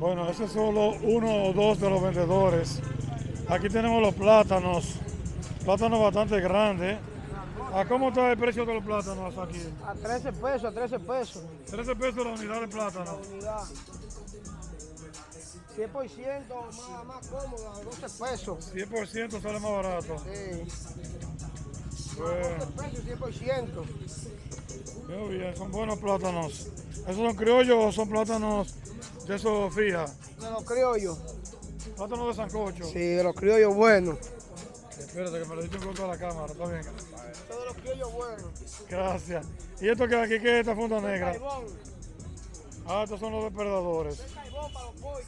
Bueno, ese es solo uno o dos de los vendedores. Aquí tenemos los plátanos, plátanos bastante grandes. ¿A cómo está el precio de los plátanos aquí? A 13 pesos, a 13 pesos. 13 pesos la unidad de plátano. La unidad. 100% más, más cómoda, 12 pesos. 100% sale más barato. Sí. Bueno, 12 pesos, 100%. muy bien, son buenos plátanos. ¿Esos son criollos o son plátanos de esos fija? De los criollos. Plátanos de sancocho. Sí, de los criollos buenos. Espérate que me lo diste contra de la cámara, está bien. Son de los criollos buenos. Gracias. ¿Y esto que aquí qué es esta funda negra? Ah, estos son los depredadores. Carbón para los pollos.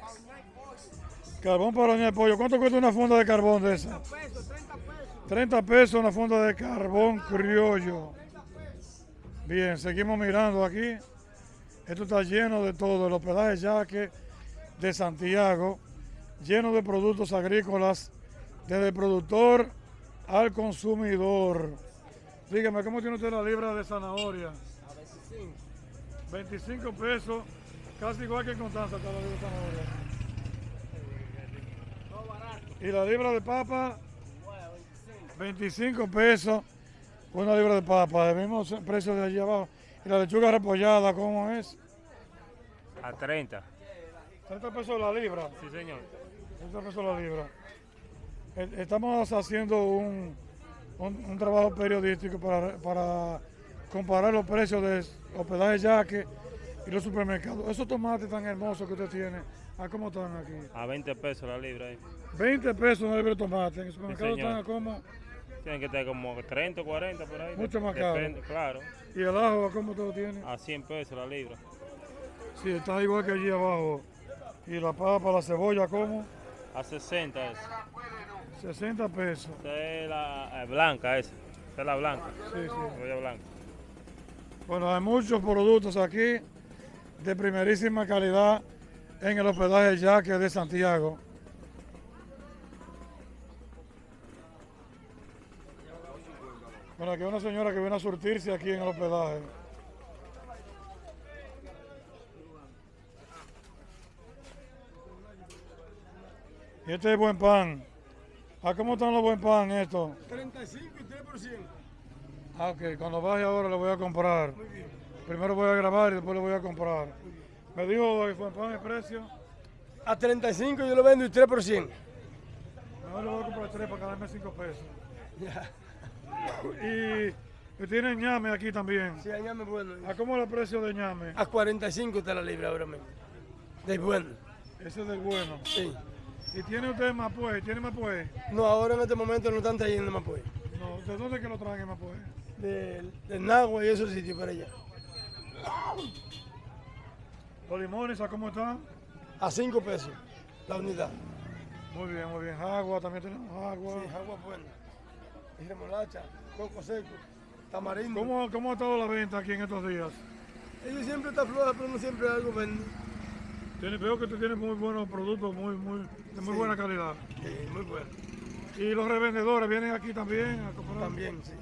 Para pollo. Carbón para pollo. ¿Cuánto cuesta una funda de carbón de esa? 30 pesos, 30 pesos. 30 pesos una funda de carbón criollo. Bien, seguimos mirando aquí. Esto está lleno de todo, el hospedaje Yaque de Santiago, lleno de productos agrícolas, desde el productor al consumidor. Dígame, ¿cómo tiene usted la libra de zanahoria? A 25. 25 pesos, casi igual que en Constanza está la libra de zanahoria. Y la libra de papa, Bueno, 25. 25 pesos, una libra de papa, el mismo precio de allí abajo. Y la lechuga repollada, ¿cómo es? A 30. 30 pesos la libra. Sí, señor. 30 pesos la libra. Eh, Estamos haciendo un, un- un trabajo periodístico para, para comparar los precios de hospedaje yaque y los supermercados. Esos tomates tan hermosos que usted tiene, ¿a cómo están aquí? A 20 pesos la libra. ahí. 20 pesos una libra de tomate. En el supermercado están a como. Tienen que estar como 30 o 40 por ahí. Mucho más caro. Depende, Claro. ¿Y el ajo cómo todo tiene? A 100 pesos la libra. Sí, está igual que allí abajo. Y la papa, la cebolla, ¿cómo? A 60 es. 60 pesos. Esta es la eh, blanca esa. Esta es la blanca. Sí, sí. Cebolla blanca. Bueno, hay muchos productos aquí de primerísima calidad en el hospedaje Yaque de Santiago. Bueno, aquí hay una señora que viene a surtirse aquí en el hospedaje. Y este es buen pan. ¿A cómo están los buen pan estos? 35 y 3%. Ah, ok, cuando vaya ahora le voy a comprar. Primero voy a grabar y después le voy a comprar. Me dijo que fue pan el precio. A 35 yo lo vendo y 3%. Mejor le voy a comprar tres para darme cinco pesos. Y, y tiene ñame aquí también. Sí, añame bueno. ¿A cómo es el precio de ñame? A 45 está la libra ahora mismo. De bueno. Ese es del bueno. Sí. ¿Y tiene usted Mapué? ¿Tiene Mapué? No, ahora en este momento no están trayendo más pues. No, ¿de dónde es que lo traen Mapué? Del, del Nagua y esos sitios para allá. Los limones, ¿a cómo están? A 5 pesos la unidad. Muy bien, muy bien. Agua, también tenemos agua. Sí, agua buena. Remolacha, coco seco, tamarindo. ¿Cómo, ¿Cómo ha estado la venta aquí en estos días? Ellos siempre está floja, pero no siempre algo vende. Tiene, veo que usted tiene muy buenos productos, muy, muy, de muy Sí. buena calidad. Sí, muy bueno. Y los revendedores vienen aquí también a comprar. También, sí.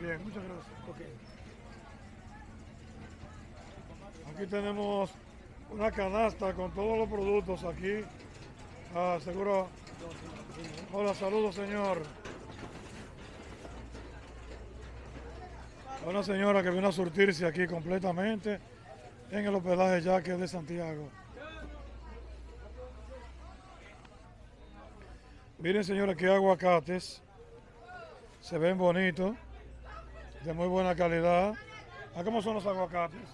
Bien, muchas gracias. Ok. Aquí tenemos una canasta con todos los productos aquí. Ah, seguro. Hola, saludos, señor. Una señora que vino a surtirse aquí completamente en el hospedaje Yaque de Santiago. Miren, señores, qué aguacates. Se ven bonitos, de muy buena calidad. ¿A cómo son los aguacates?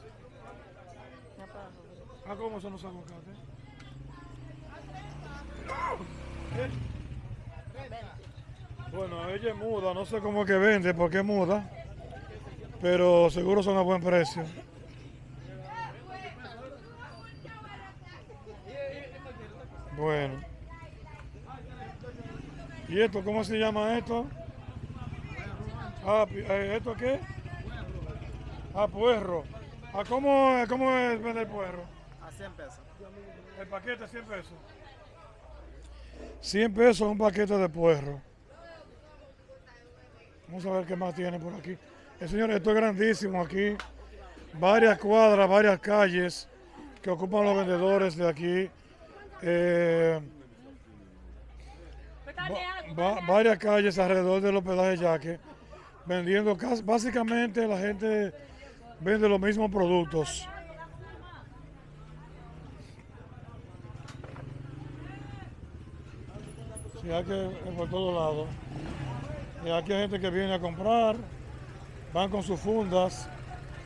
¿A cómo son los aguacates? Bueno, ella es muda, no sé cómo es que vende, porque es muda, pero seguro son a buen precio. Bueno. ¿Y esto, cómo se llama esto? Ah, eh, ¿esto qué? Ah, puerro. ¿A cómo, cómo es vender puerro? A 100 pesos. El paquete 100 pesos. 100 pesos un paquete de puerro. Vamos a ver qué más tiene por aquí. El señor, esto es grandísimo aquí. Varias cuadras, varias calles que ocupan los vendedores de aquí. eh, va- va- varias calles alrededor del hospedaje Yaque, vendiendo básicamente la gente vende los mismos productos. Sí, hay que es por todos lados. Y aquí hay gente que viene a comprar, van con sus fundas